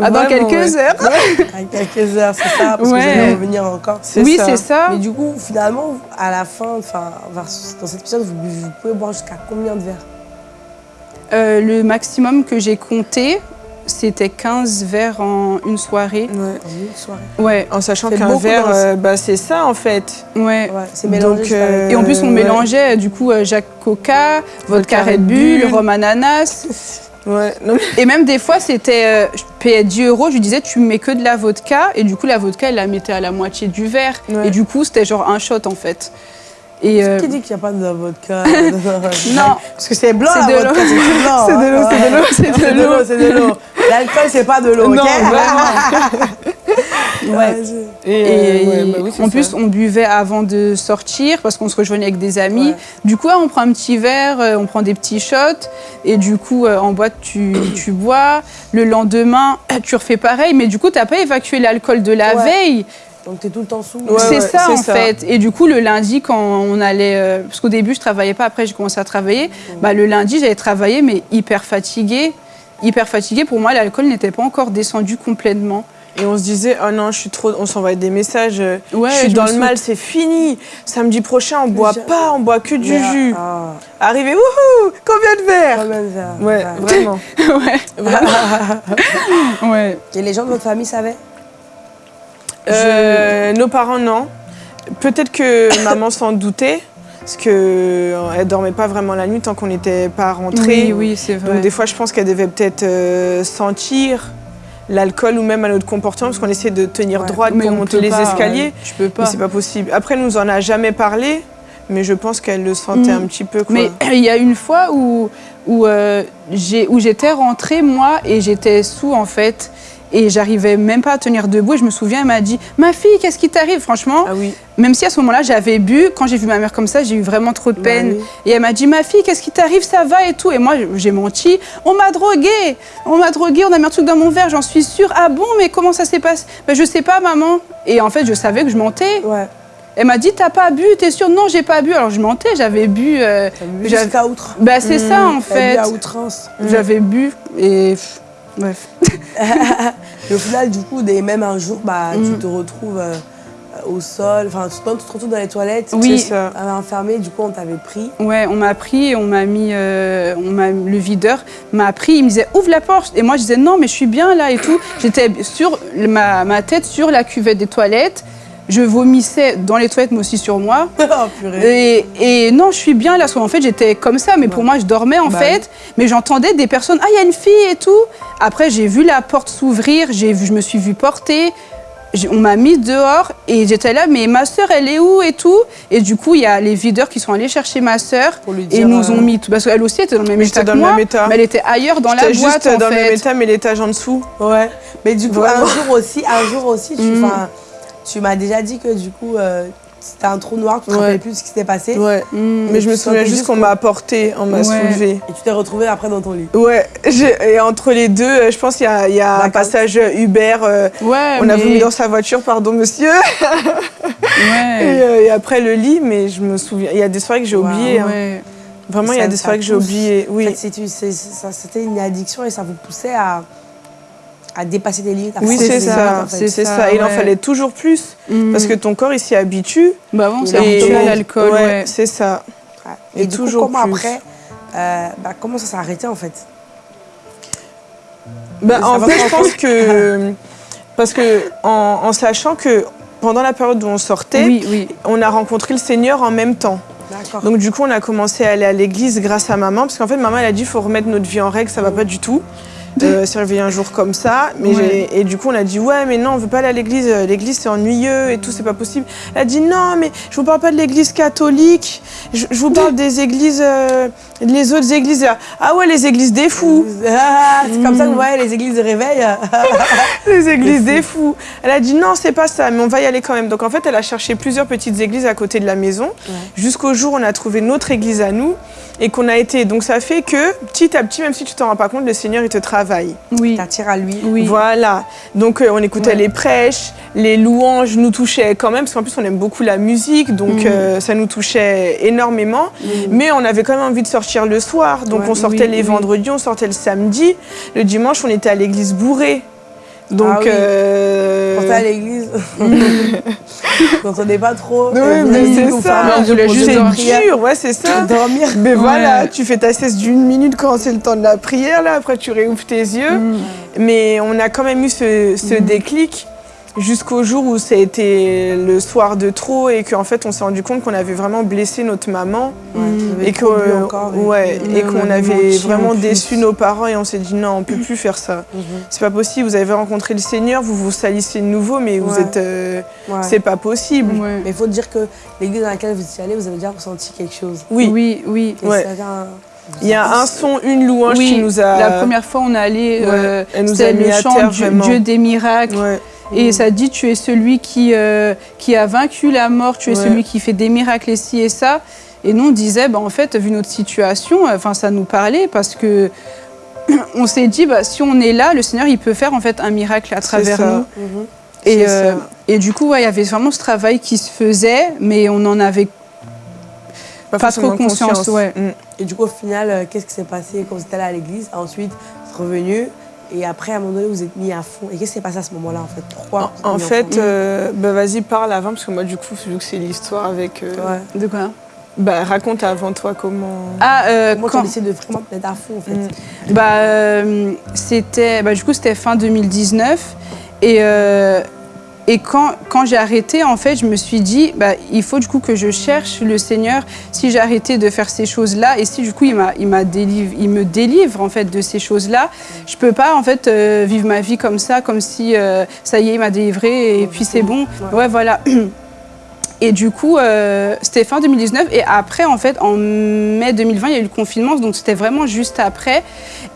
Ah, dans Vraiment, quelques ouais. heures. À quelques heures, c'est ça, parce Ouais. que vous allez revenir encore. C'est Oui, ça. c'est ça. Mais du coup, finalement, à la fin, enfin, dans cet épisode, vous, vous pouvez boire jusqu'à combien de verres? Euh, le maximum que j'ai compté, c'était 15 verres en une soirée. Ouais. une soirée Ouais, En sachant qu'un verre, euh, bah, c'est ça en fait. ouais. Ouais, c'est mélangé. Donc, euh, Et en plus, on ouais. mélangeait euh, du coup Jacques Coca, vodka Red Bull, rhum ananas. Ouais. Non, Et même des fois, c'était. euh, je payais 10 euros, je lui disais, tu mets que de la vodka. Et du coup, la vodka, elle la mettait à la moitié du verre. Ouais. Et du coup, c'était genre un shot en fait. Et. euh, Qui dit qu'il n'y a pas de vodka Non. Parce que c'est blanc, C'est la de vodka, c'est blanc. C'est de l'eau, hein. c'est de l'eau, C'est de l'eau, c'est de l'eau. L'alcool, c'est pas de l'eau, Non, ok? Ouais. Et, Et euh, ouais, bah oui, en ça. plus, on buvait avant de sortir parce qu'on se rejoignait avec des amis. Ouais. Du coup, on prend un petit verre, euh, on prend des petits shots. Et du coup, euh, en boîte, tu, tu bois. Le lendemain, tu refais pareil. Mais du coup, tu n'as pas évacué l'alcool de la Ouais. veille. Donc t'es tout le temps sous. Ouais, c'est ça en ça. fait. Et du coup, le lundi, quand on allait. euh, parce qu'au début, je travaillais pas, après, j'ai commencé à travailler. Bah, le lundi, j'allais travailler, mais hyper fatiguée. Hyper fatiguée. Pour moi, l'alcool n'était pas encore descendu complètement. Et on se disait, oh non, je suis trop. On s'envoyait des messages. euh, Ouais, je suis je dans le sou- mal, c'est fini. Samedi prochain, on boit pas, on boit que du jus. ah, Arrivé, wouhou, combien de verres quand même, ça. Ouais, vraiment. ouais. ouais. Et les gens de votre famille savaient? Euh, nos parents, non. Peut-être que maman s'en doutait, parce qu'elle dormait pas vraiment la nuit tant qu'on n'était pas rentrés. Oui, oui, c'est vrai. Donc des fois, je pense qu'elle devait peut-être euh, sentir l'alcool ou même à notre comportement, parce qu'on essaie de tenir Ouais. droite pour on monter les pas, escaliers. Je peux Mais pas. c'est pas possible. Après, elle nous en a jamais parlé, mais je pense qu'elle le sentait Mm. un petit peu. Quoi. Mais il y a une fois où, euh, où j'étais rentrée, moi, et j'étais sous, en fait. Et j'arrivais même pas à tenir debout. Et je me souviens, elle m'a dit Ma fille, qu'est-ce qui t'arrive Franchement, Ah oui. même si à ce moment-là, j'avais bu, quand j'ai vu ma mère comme ça, j'ai eu vraiment trop de Bah peine. oui. Et elle m'a dit Ma fille, qu'est-ce qui t'arrive Ça va et tout? Et moi, j'ai menti. On m'a droguée. On m'a droguée, on a mis un truc dans mon verre, j'en suis sûre. Ah bon, mais comment ça s'est passé? Ben, Je sais pas, maman. Et en fait, je savais que je mentais. Ouais. Elle m'a dit T'as pas bu T'es sûre? Non, j'ai pas bu. Alors je mentais, j'avais bu. euh, bu J'avais- jusqu'à outre. bah, c'est ça en T'as bu fait. à outrance. J'avais bu et. Bref. Et au final, du coup, des, même un jour, bah, tu Mm. te retrouves euh, au sol, enfin, tu, tu te retrouves dans les toilettes. Oui. T'avais enfermé, du coup, on t'avait pris. Ouais, on m'a pris et on m'a mis. euh, on m'a, le videur m'a pris, il me disait ouvre la porte. Et moi je disais non, mais je suis bien là et tout. J'étais sur ma, ma tête sur la cuvette des toilettes. Je vomissais dans les toilettes, mais aussi sur moi. oh, purée. Et, et non, je suis bien là. Parce qu'en fait, j'étais comme ça, mais pour moi, je dormais en Bah fait. Mais j'entendais des personnes, ah, il y a une fille et tout. Après, j'ai vu la porte s'ouvrir, je me suis vue porter. On m'a mis dehors et j'étais là, mais ma sœur, elle est où et tout? Et du coup, il y a les videurs qui sont allés chercher ma Pour lui et nous ont euh, mis tout. Parce qu'elle aussi était dans le même Mais état que dans le moi, mais elle était ailleurs dans la boîte juste en dans le même fait. état, mais l'étage en dessous. Ouais. Mais du coup, un jour aussi, un jour aussi, tu, Mm. Tu m'as déjà dit que du coup, euh, c'était un trou noir, tu te Ouais. rappelais plus de ce qui s'était passé. Ouais. Mais je me souviens juste qu'on m'a apporté, on m'a Ouais. soulevé. Et tu t'es retrouvé après dans ton lit. Ouais, et entre les deux, euh, je pense qu'il y a, il y a un passage Uber. euh, Ouais, on a vomi dans sa voiture, pardon monsieur. Et, Ouais. euh, et après le lit, mais je me souviens, il y a des soirées que j'ai Wow. oubliées. hein. Vraiment, il y a des soirées que j'ai oubliées. En Oui. fait, ça- c'était une addiction et ça vous poussait à, à dépasser des limites. à Oui, c'est ça, fait. c'est ça. Il en fallait toujours plus Mm. parce que ton corps il s'y habitue. Bah bon, c'est habitué à on- l'alcool, ouais, ouais. c'est ça. Ouais. Et Et, du toujours coup, comment plus. après, euh, bah, comment ça s'est arrêté en fait? Bah, en pas je pense que parce que en, en sachant que pendant la période où on sortait, Oui, oui. on a rencontré le Seigneur en même temps. D'accord. Donc du coup, on a commencé à aller à l'église grâce à maman, parce qu'en fait, maman, elle a dit, il faut remettre notre vie en règle, ça va pas du tout. Euh, s'est réveillé un jour comme ça, mais Ouais. et du coup on a dit ouais mais non on veut pas aller à l'église, euh, l'église c'est ennuyeux et tout c'est pas possible. Elle a dit non mais je vous parle pas de l'église catholique, je, je vous parle des églises, euh, les autres églises. Ah ouais les églises des fous, Ah, c'est comme ça que vous voyez les églises de réveil. les églises des fous. Elle a dit non c'est pas ça mais on va y aller quand même. Donc en fait elle a cherché plusieurs petites églises à côté de la maison jusqu'au jour où on a trouvé notre église à nous et qu'on a été. Donc ça fait que petit à petit même si tu t'en rends pas compte le Seigneur il te travaille. Oui. T'attires à lui. Oui. Voilà. Donc euh, on écoutait Ouais. les prêches, les louanges nous touchaient quand même, parce qu'en plus on aime beaucoup la musique, donc Mhm. euh, ça nous touchait énormément. Mais on avait quand même envie de sortir le soir, donc Ouais. on sortait Oui, les vendredis, on sortait le samedi. Le dimanche, on était à l'église bourrée. Donc, Ah oui. euh, Quand t'es à l'église, quand on n'est pas trop. Oui, euh, mais c'est ça. on voulait juste dur, ouais, c'est ça. Dormir. Mais voilà, tu fais ta sieste d'une minute quand c'est le temps de la prière, là, après tu réouvres tes yeux. Mm. Mais on a quand même eu ce, ce Mhm. déclic jusqu'au jour où ça a été le soir de trop et qu'en fait on s'est rendu compte qu'on avait vraiment blessé notre maman Ouais, vous et encore, et- ouais, et qu'on avait vraiment déçu nos parents et on s'est dit non on peut plus faire ça. Mhm. C'est pas possible, vous avez rencontré le Seigneur, vous vous salissez de nouveau mais vous Ouais. êtes euh, Ouais. c'est pas possible. Ouais. Mais il faut dire que l'église dans laquelle vous étiez allé, vous avez déjà ressenti quelque chose. Oui, Oui, oui. Il y a un son, une louange Oui, qui nous a La première fois, on est allé. Ouais, euh, elle nous c'était a mis le à chant terre, Dieu. Dieu des miracles. Ouais. Et ça dit, tu es celui qui, euh, qui a vaincu la mort, tu es Ouais. celui qui fait des miracles et ci et ça. Et nous, on disait, bah, en fait, vu notre situation, euh, enfin, ça nous parlait parce que on s'est dit, bah, si on est là, le Seigneur, il peut faire en fait un miracle à travers nous. Mhm. Et, euh, et du coup, ouais, il y avait vraiment ce travail qui se faisait, mais on en avait pas, trop conscience. Ouais. Mm. Et du coup, au final, qu'est-ce qui s'est passé quand vous êtes allé à l'église Ensuite, vous êtes revenu. Et après, à un moment donné, vous êtes mis à fond. Et qu'est-ce qui s'est passé à ce moment-là, en fait Pourquoi En, en fait, euh, bah, vas-y, parle avant, parce que moi, du coup, vu que c'est l'histoire avec. euh, Ouais. De quoi Bah, raconte avant toi comment. Ah, euh, Comment quand- tu de vraiment te mettre à fond, en fait Mm. Bah, euh, c'était, bah, du coup, c'était fin 2019. Et, euh, et quand, quand j'ai arrêté, en fait, je me suis dit, bah, il faut du coup que je cherche le Seigneur. Si j'ai arrêté de faire ces choses-là, et si du coup il, m'a, il, m'a délivre, il me délivre en fait de ces choses-là, je peux pas en fait euh, vivre ma vie comme ça, comme si euh, ça y est, il m'a délivré et puis c'est bon. Ouais, voilà. Et du coup, euh, c'était fin 2019. Et après, en fait, en mai 2020, il y a eu le confinement. Donc, c'était vraiment juste après.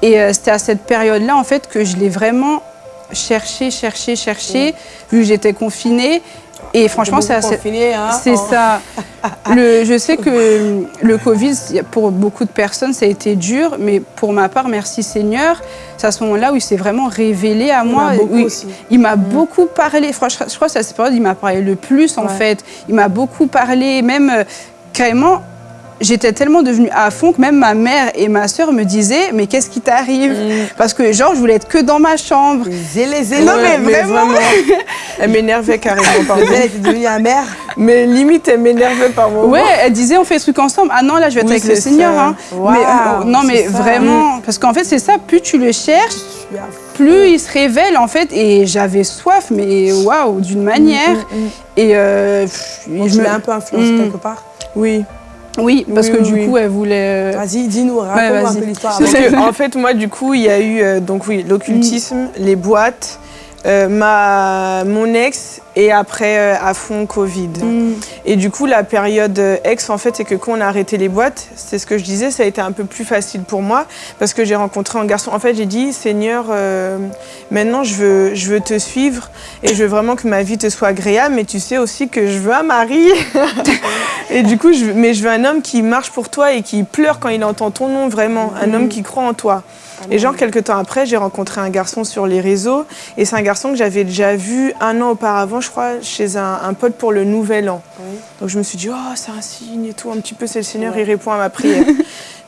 Et euh, c'était à cette période-là, en fait, que je l'ai vraiment cherché, cherché, cherché, vu que j'étais confinée. Et franchement, c'est hein c'est ça. Le, je sais que le Covid, pour beaucoup de personnes, ça a été dur, mais pour ma part, merci Seigneur, c'est à ce moment-là où il s'est vraiment révélé à Il moi. il- m'a beaucoup parlé. Franchement, je crois que c'est à cette période il m'a parlé le plus, en Ouais. fait. Il m'a beaucoup parlé, même euh, carrément. J'étais tellement devenue à fond que même ma mère et ma sœur me disaient Mais qu'est-ce qui t'arrive Parce que, genre, je voulais être que dans ma chambre. Zélé, zélé. Non, mais vraiment. Elle m'énervait carrément, pardon. Elle était devenue amère. Mais limite, elle m'énervait par moment. Ouais, elle disait on fait ce truc ensemble. Ah non, là je vais être Oui, avec le Seigneur. hein. Mais, euh, non, mais ça. vraiment, parce qu'en fait c'est ça, plus tu le cherches, plus il se révèle en fait. Et j'avais soif, mais waouh, d'une manière. Et euh, pff, je me- un peu influencé Mm. quelque part? Oui. Oui, parce Oui, que oui, du oui. coup elle voulait. euh, Vas-y, dis-nous, raconte-nous un peu l'histoire. En fait, moi, du coup, il y a eu euh, donc oui, l'occultisme, les boîtes, euh, ma, mon ex et après euh, à fond Covid. mm, Et du coup, la période euh, ex, en fait, c'est que quand on a arrêté les boîtes, c'est ce que je disais, ça a été un peu plus facile pour moi parce que j'ai rencontré un garçon. En fait, j'ai dit, Seigneur, euh, maintenant, je veux, je veux te suivre et je veux vraiment que ma vie te soit agréable, mais tu sais aussi que je veux un mari. et du coup, je, mais je veux un homme qui marche pour toi et qui pleure quand il entend ton nom, vraiment. Un homme qui croit en toi. Et genre, quelques temps après, j'ai rencontré un garçon sur les réseaux. Et c'est un garçon que j'avais déjà vu un an auparavant, je crois, chez un, un pote pour le Nouvel An. Oui. Donc je me suis dit, oh, c'est un signe et tout, un petit peu, c'est le Seigneur, il répond à ma prière.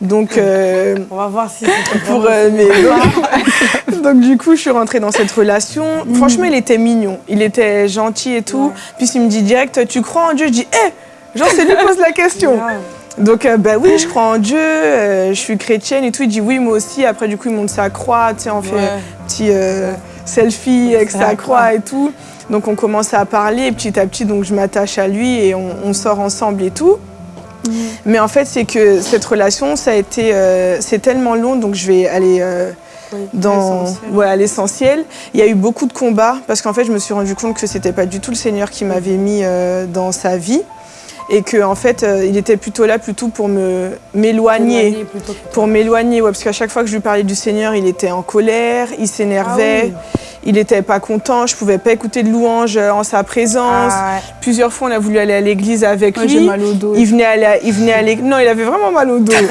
Donc, euh, On va voir si pour, euh, donc, du coup, je suis rentrée dans cette relation. Franchement, il était mignon, il était gentil et tout. Ouais. Puis il me dit direct, tu crois en Dieu? Je dis, hé, genre, c'est lui qui pose la question. Donc, euh, bah oui, je crois en Dieu, euh, je suis chrétienne et tout. Il dit oui, moi aussi. Après, du coup, il monte sa croix, tu sais, on fait Ouais. un petit euh, selfie avec sa croix et tout. Donc, on commence à parler et petit à petit, donc je m'attache à lui et on, on sort ensemble et tout. Mais en fait, c'est que cette relation, ça a été, euh, c'est tellement long, donc je vais aller euh, dans ouais, à l'essentiel. Il y a eu beaucoup de combats parce qu'en fait, je me suis rendu compte que c'était pas du tout le Seigneur qui m'avait mis euh, dans sa vie et que en fait, euh, il était plutôt là plutôt pour me m'éloigner, pour m'éloigner. Ouais, parce qu'à chaque fois que je lui parlais du Seigneur, il était en colère, il s'énervait, Ah il était pas content. Je pouvais pas écouter de louanges euh, en sa présence. Ah, Plusieurs fois, on a voulu aller à l'église avec ouais, j'ai lui. mal au dos. Il venait, à- il venait aller. Non, il avait vraiment mal au dos.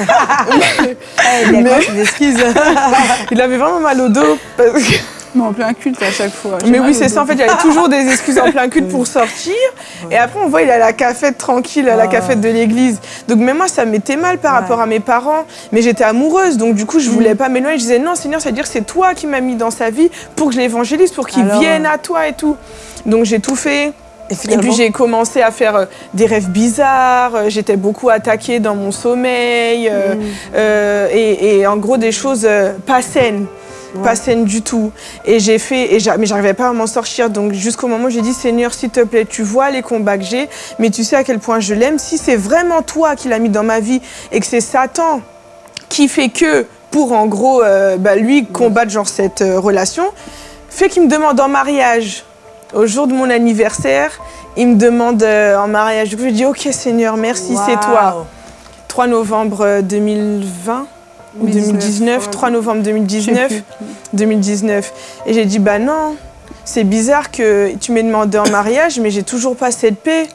Eh, il avait vraiment mal au dos. parce que- Mais en plein culte à chaque fois. Mais oui, c'est ça. En fait, il y avait toujours des excuses en plein culte pour sortir. Et après, on voit, il est à la cafette tranquille, à la Ah. cafette de l'église. Donc, même moi, ça m'était mal par Ouais. rapport à mes parents. Mais j'étais amoureuse. Donc, du coup, je voulais pas m'éloigner. Je disais, non, Seigneur, c'est-à-dire c'est toi qui m'as mis dans sa vie pour que je l'évangélise, pour qu'il Alors, vienne à toi et tout. Donc, j'ai tout fait. Et Et puis j'ai commencé à faire euh, des rêves bizarres, euh, j'étais beaucoup attaquée dans mon sommeil, euh, Mm. euh, et, et en gros des choses pas saines, pas saines du tout. Et j'ai fait, et mais j'arrivais pas à m'en sortir, donc jusqu'au moment où j'ai dit Seigneur, s'il te plaît, tu vois les combats que j'ai, mais tu sais à quel point je l'aime. Si c'est vraiment toi qui l'as mis dans ma vie et que c'est Satan qui fait que pour en gros euh, bah, lui combattre genre cette euh, relation, fait qu'il me demande en mariage au jour de mon anniversaire. Il me demande euh, en mariage. Du coup, je dis Ok, Seigneur, merci, c'est toi. Waouh. 3 novembre euh, 2020 ou 2019, 2019, ouais. 3 novembre Je sais 2019. plus. 2019. Et j'ai dit Bah non, c'est bizarre que tu m'aies demandé en mariage, mais j'ai toujours pas cette paix.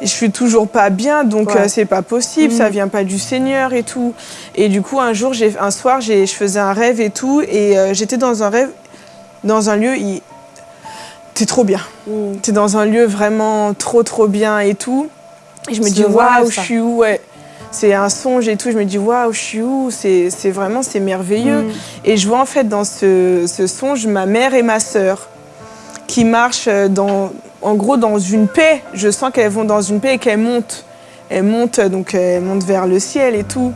Et je suis toujours pas bien, donc Ouais. euh, c'est pas possible, Mm. ça vient pas du Seigneur et tout. Et du coup, un jour, un soir, je faisais un rêve et tout, et euh, j'étais dans un rêve, dans un lieu, il- t'es trop bien. Mm. T'es dans un lieu vraiment trop trop bien et tout. Et je me dis waouh, je suis où ouais. C'est un songe et tout. Je me dis waouh, je suis où? C'est vraiment c'est merveilleux. Mm. Et je vois en fait dans ce, ce songe ma mère et ma sœur qui marchent euh, dans, en gros dans une paix. Je sens qu'elles vont dans une paix et qu'elles montent. Elles montent, euh, donc elles montent vers le ciel et tout.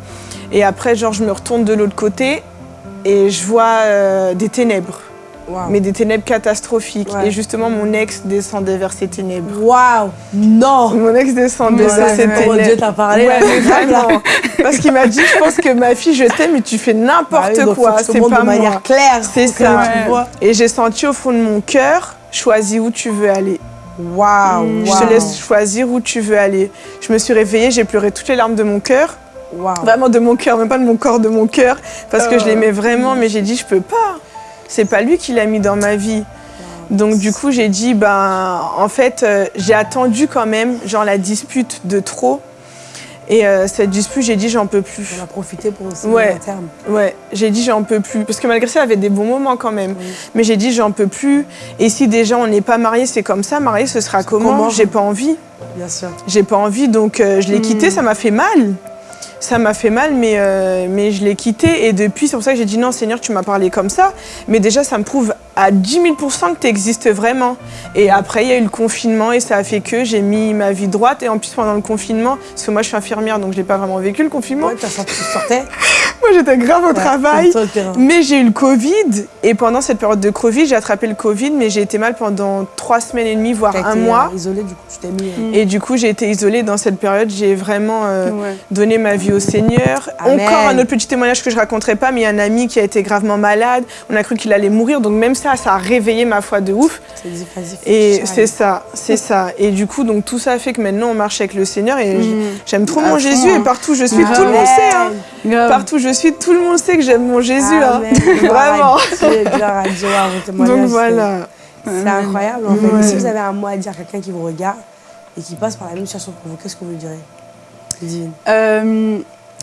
Et après, genre, je me retourne de l'autre côté et je vois euh, des ténèbres, Mais des ténèbres catastrophiques. Ouais. Et justement, mon ex descendait vers ces ténèbres. Waouh Non Mon ex descendait Ouais, vers ces ouais. ténèbres. Comment Dieu t'a parlé Ouais, mais vraiment. Parce qu'il m'a dit, je pense que ma fille, je t'aime, mais tu fais n'importe Bah oui, quoi. C'est pas de manière moi. claire. C'est ça. Tu vois. Et j'ai senti au fond de mon cœur, choisis où tu veux aller. Waouh Mm. Je te laisse choisir où tu veux aller. Je me suis réveillée, j'ai pleuré toutes les larmes de mon cœur. Waouh. Vraiment de mon cœur, même pas de mon corps, de mon cœur. Parce que je Oh. l'aimais vraiment, mais j'ai dit, je peux pas. C'est pas lui qui l'a mis dans ma vie. Donc du coup, j'ai dit, ben, en fait, euh, j'ai attendu quand même, genre la dispute de trop. Et euh, cette dispute, j'ai dit, j'en peux plus. On a profité pour aussi Ouais. à terme. Ouais, j'ai dit, j'en peux plus. Parce que malgré ça, il y avait des bons moments quand même. Oui. Mais j'ai dit, j'en peux plus. Et si déjà on n'est pas mariés, c'est comme ça. Marié, ce sera comment, comment J'ai pas envie. Bien sûr. J'ai pas envie, donc euh, je l'ai Hmm. quitté, ça m'a fait mal. Ça m'a fait mal, mais, euh, mais je l'ai quitté. Et depuis, c'est pour ça que j'ai dit non, Seigneur, tu m'as parlé comme ça. Mais déjà, ça me prouve à 10 000 que tu existes vraiment. Et après, il y a eu le confinement et ça a fait que j'ai mis ma vie droite. Et en plus, pendant le confinement, parce que moi, je suis infirmière, donc je n'ai pas vraiment vécu le confinement. Ouais, tu sortais. Moi, j'étais grave au Ouais, travail. Mais j'ai eu le Covid et pendant cette période de Covid, j'ai attrapé le Covid, mais j'ai été mal pendant trois semaines et demie, voire un été, mois. euh, Isolé, du coup, tu t'es mis. euh, Et du coup, j'ai été isolée dans cette période. J'ai vraiment euh, Ouais. donné ma vie au Seigneur. Amen. Encore un autre petit témoignage que je raconterai pas, mais il y a un ami qui a été gravement malade. On a cru qu'il allait mourir, donc même ça, ça a réveillé ma foi de ouf. Et c'est ça, c'est ça. Et du coup, donc tout ça fait que maintenant on marche avec le Seigneur et Mm. j'aime trop mon Jésus hein. et partout où je suis, Ah tout le monde sait. hein. Partout où je suis, tout le monde sait que j'aime mon Jésus. hein. Vraiment. Donc c'est- voilà. C'est incroyable en fait. Ouais. Si vous avez un mot à dire à quelqu'un qui vous regarde et qui passe par la même situation que vous, qu'est-ce que vous lui direz Divine. Euh,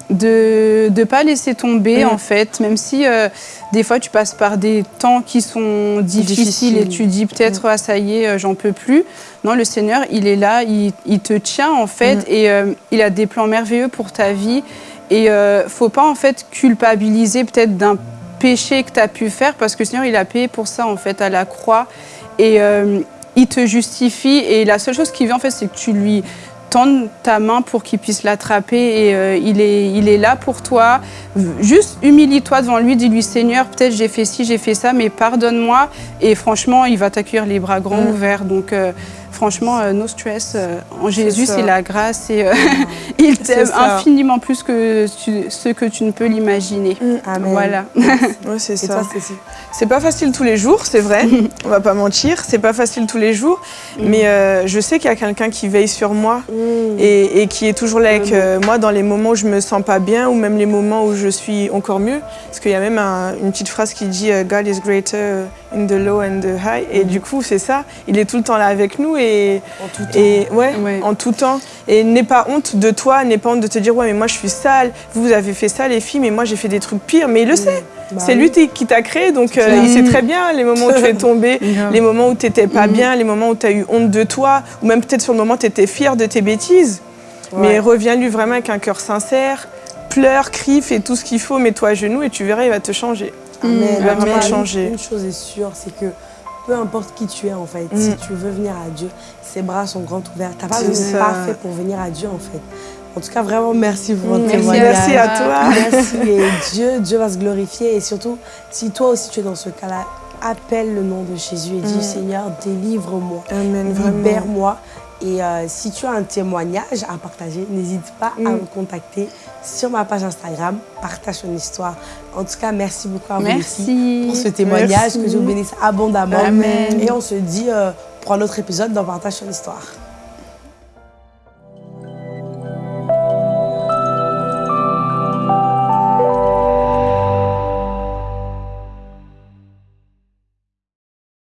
de ne pas laisser tomber Mm. en fait, même si euh, des fois tu passes par des temps qui sont difficiles, et tu dis peut-être ah ça y est euh, j'en peux plus. Non le Seigneur il est là, il, il te tient en fait Mm. et euh, il a des plans merveilleux pour ta vie et faut pas en fait culpabiliser peut-être d'un péché que tu as pu faire parce que le Seigneur il a payé pour ça en fait à la croix et il te justifie et la seule chose qu'il veut en fait c'est que tu lui tendre ta main pour qu'il puisse l'attraper et euh, il, est, il est là pour toi. Juste humilie-toi devant lui, dis-lui Seigneur, peut-être j'ai fait ci, j'ai fait ça, mais pardonne-moi. Et franchement, il va t'accueillir les bras grands Mm. ouverts. Donc euh, franchement, euh, no stress. euh, en Jésus, c'est la grâce et euh, il t'aime infiniment plus que tu- ce que tu ne peux l'imaginer. Amen. Voilà. Ouais, c'est ça. C'est pas facile tous les jours, c'est vrai. On va pas mentir, c'est pas facile tous les jours. Mais euh, je sais qu'il y a quelqu'un qui veille sur moi Mm. et, et qui est toujours là avec euh, moi dans les moments où je me sens pas bien ou même les moments où je suis encore mieux. Parce qu'il y a même un- une petite phrase qui dit euh, God is greater in the low and the high. Et du coup, c'est ça. Il est tout le temps là avec nous et, En tout temps. et ouais, Ouais. en tout temps. Et n'aie pas honte de toi, n'aie pas honte de te dire ouais mais moi je suis sale. Vous vous avez fait ça les filles, mais moi j'ai fait des trucs pires. Mais il le sait. Bah c'est lui qui t'a créé, donc euh, il sait très bien les moments où tu es tombé, les moments où tu n'étais pas Mhm. bien, les moments où tu as eu honte de toi, ou même peut-être sur le moment tu étais fier de tes bêtises. Mais reviens-lui vraiment avec un cœur sincère, pleure, crie, fais tout ce qu'il faut, mets-toi à genoux et tu verras, il va te changer. Amen. Il va vraiment changer. Une, chose est sûre, c'est que peu importe qui tu es en fait, Mm. si tu veux venir à Dieu, ses bras sont grands ouverts. T'as besoin pas fait pour venir à Dieu en fait. En tout cas, vraiment merci pour votre Merci témoignage. Merci à toi. Merci et Dieu, Dieu va se glorifier et surtout, si toi aussi tu es dans ce cas-là, appelle le nom de Jésus et dis Mm. Seigneur, délivre-moi, Amen, libère-moi. Et euh, si tu as un témoignage à partager, n'hésite pas à Mm. me contacter sur ma page Instagram, partage ton histoire. En tout cas, merci beaucoup à vous Merci. pour ce témoignage, Merci. que Dieu vous bénisse abondamment. Amen. Et on se dit euh, pour un autre épisode dans Partage ton histoire.